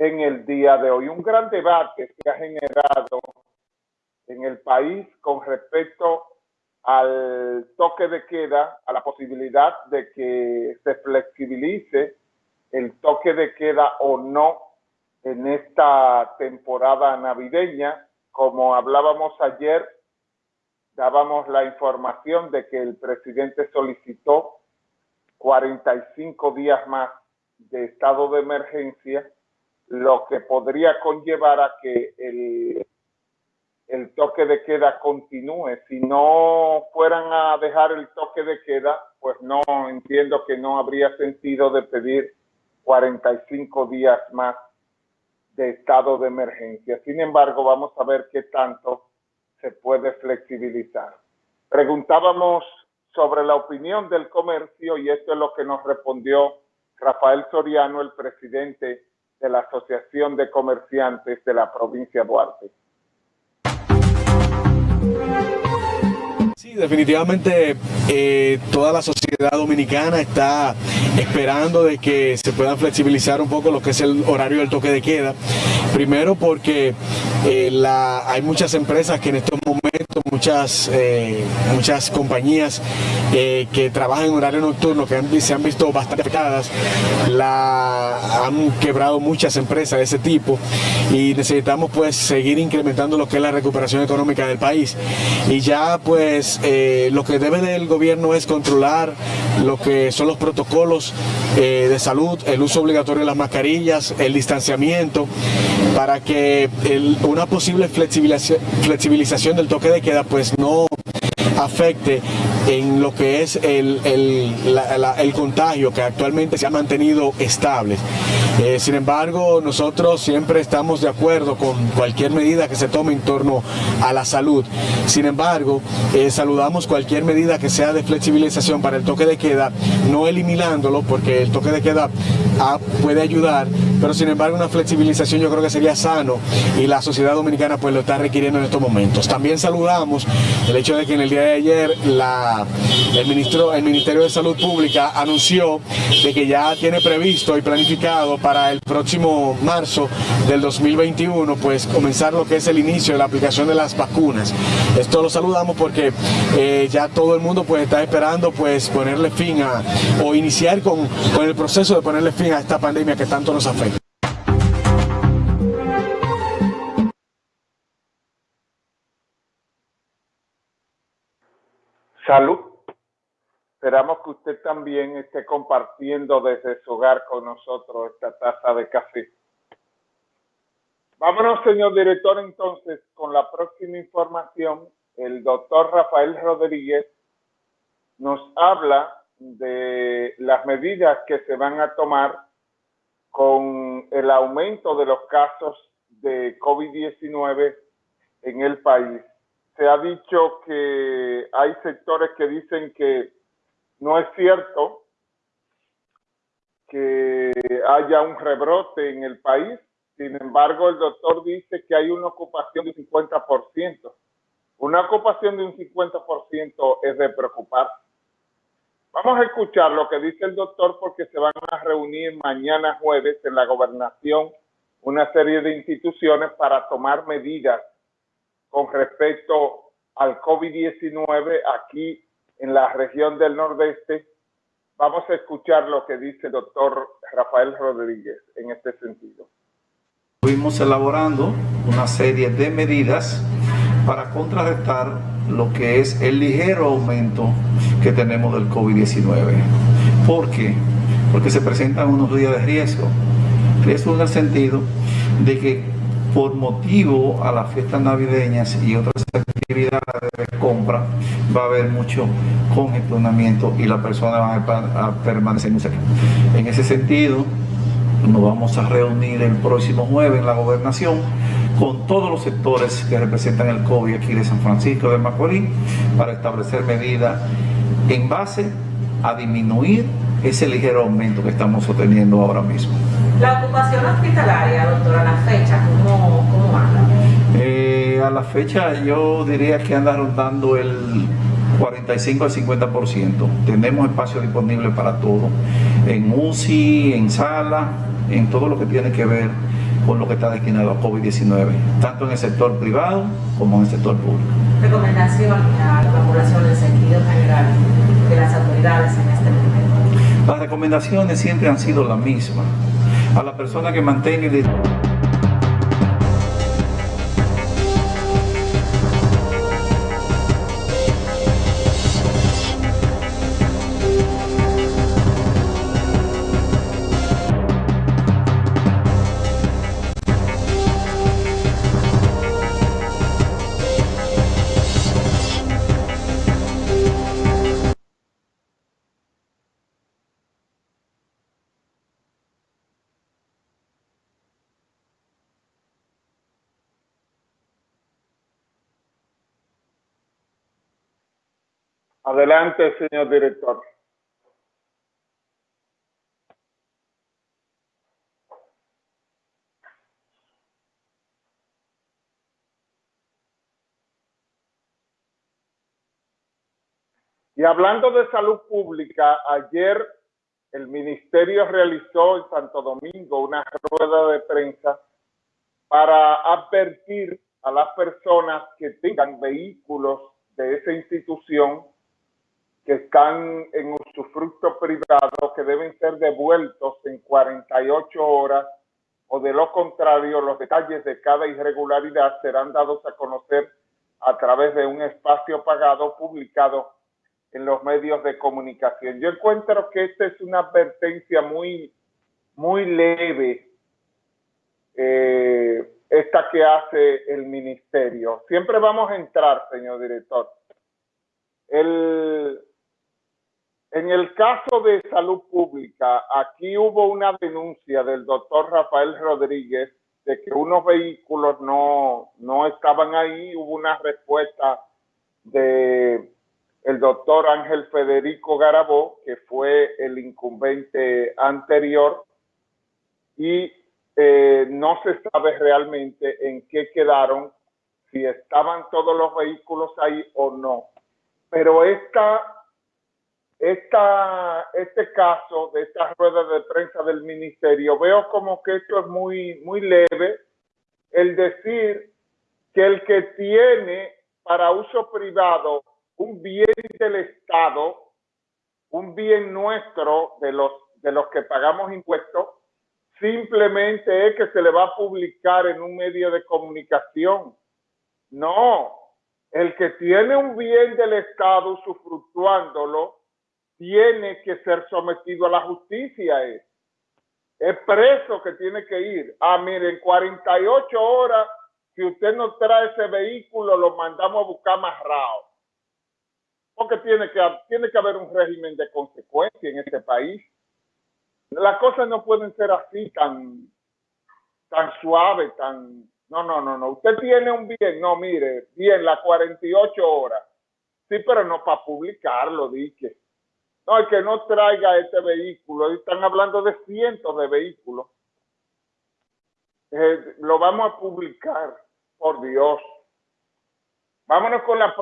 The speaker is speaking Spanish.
en el día de hoy. Un gran debate se ha generado en el país con respecto al toque de queda, a la posibilidad de que se flexibilice el toque de queda o no en esta temporada navideña. Como hablábamos ayer, dábamos la información de que el presidente solicitó 45 días más de estado de emergencia, lo que podría conllevar a que el, el toque de queda continúe. Si no fueran a dejar el toque de queda, pues no entiendo que no habría sentido de pedir 45 días más de estado de emergencia. Sin embargo, vamos a ver qué tanto se puede flexibilizar. Preguntábamos sobre la opinión del comercio y esto es lo que nos respondió Rafael Soriano, el presidente de la Asociación de Comerciantes de la provincia de Duarte. Sí, definitivamente eh, toda la sociedad dominicana está esperando de que se puedan flexibilizar un poco lo que es el horario del toque de queda. Primero porque eh, la, hay muchas empresas que en estos momentos, muchas, eh, muchas compañías que trabajan en horario nocturno, que se han visto bastante afectadas, han quebrado muchas empresas de ese tipo y necesitamos pues seguir incrementando lo que es la recuperación económica del país. Y ya pues eh, lo que debe del gobierno es controlar lo que son los protocolos eh, de salud, el uso obligatorio de las mascarillas, el distanciamiento, para que una posible flexibilización, flexibilización del toque de queda pues no afecte en lo que es el, el, contagio que actualmente se ha mantenido estable. Eh, sin embargo, nosotros siempre estamos de acuerdo con cualquier medida que se tome en torno a la salud. Sin embargo, eh, saludamos cualquier medida que sea de flexibilización para el toque de queda, no eliminándolo porque el toque de queda ah, puede ayudar, pero sin embargo una flexibilización yo creo que sería sano y la sociedad dominicana pues lo está requiriendo en estos momentos. También saludamos el hecho de que en el día de ayer la, el, ministro, el Ministerio de Salud Pública anunció de que ya tiene previsto y planificado para el próximo marzo del 2021 pues comenzar lo que es el inicio de la aplicación de las vacunas. Esto lo saludamos porque eh, ya todo el mundo pues está esperando pues ponerle fin a o iniciar con, con el proceso de ponerle fin a esta pandemia que tanto nos afecta. Salud. Esperamos que usted también esté compartiendo desde su hogar con nosotros esta taza de café. Vámonos, señor director, entonces, con la próxima información. El doctor Rafael Rodríguez nos habla de las medidas que se van a tomar con el aumento de los casos de COVID-19 en el país se ha dicho que hay sectores que dicen que no es cierto que haya un rebrote en el país. Sin embargo, el doctor dice que hay una ocupación de 50%. Una ocupación de un 50% es de preocupar. Vamos a escuchar lo que dice el doctor porque se van a reunir mañana jueves en la gobernación una serie de instituciones para tomar medidas con respecto al COVID-19 aquí en la región del Nordeste. Vamos a escuchar lo que dice el doctor Rafael Rodríguez en este sentido. Fuimos elaborando una serie de medidas para contrarrestar lo que es el ligero aumento que tenemos del COVID-19. ¿Por qué? Porque se presentan unos días de riesgo. Riesgo en el sentido de que por motivo a las fiestas navideñas y otras actividades de compra va a haber mucho congestionamiento y la persona va a permanecer muy cerca. En ese sentido, nos vamos a reunir el próximo jueves en la gobernación con todos los sectores que representan el COVID aquí de San Francisco de Macorís para establecer medidas en base a disminuir ese ligero aumento que estamos sosteniendo ahora mismo. La ocupación hospitalaria, doctora, a la fecha, ¿cómo, cómo anda? Eh, a la fecha yo diría que anda rondando el 45 al 50%. Tenemos espacio disponible para todo, en UCI, en sala, en todo lo que tiene que ver con lo que está destinado a COVID-19, tanto en el sector privado como en el sector público. Recomendación a la población en sentido general de las autoridades en este momento. Las recomendaciones siempre han sido las mismas. A la persona que mantenga el Adelante, señor director. Y hablando de salud pública, ayer el ministerio realizó en Santo Domingo una rueda de prensa para advertir a las personas que tengan vehículos de esa institución que están en usufructo privado que deben ser devueltos en 48 horas o de lo contrario los detalles de cada irregularidad serán dados a conocer a través de un espacio pagado publicado en los medios de comunicación. Yo encuentro que esta es una advertencia muy, muy leve, eh, esta que hace el ministerio. Siempre vamos a entrar, señor director. El, en el caso de salud pública, aquí hubo una denuncia del doctor Rafael Rodríguez de que unos vehículos no, no estaban ahí. Hubo una respuesta de el doctor Ángel Federico Garabó, que fue el incumbente anterior, y eh, no se sabe realmente en qué quedaron, si estaban todos los vehículos ahí o no. Pero esta esta, este caso de esta rueda de prensa del ministerio, veo como que esto es muy, muy leve, el decir que el que tiene para uso privado un bien del Estado, un bien nuestro de los, de los que pagamos impuestos, simplemente es que se le va a publicar en un medio de comunicación. No, el que tiene un bien del Estado usufructuándolo, tiene que ser sometido a la justicia. Es, es preso que tiene que ir. Ah, miren, 48 horas, si usted no trae ese vehículo, lo mandamos a buscar amarrado. Porque tiene que, tiene que haber un régimen de consecuencia en este país. Las cosas no pueden ser así tan, tan suave, tan... No, no, no, no. Usted tiene un bien, no, mire, bien, las 48 horas. Sí, pero no para publicarlo, dije. No, el que no traiga este vehículo, están hablando de cientos de vehículos. Eh, lo vamos a publicar, por Dios. Vámonos con la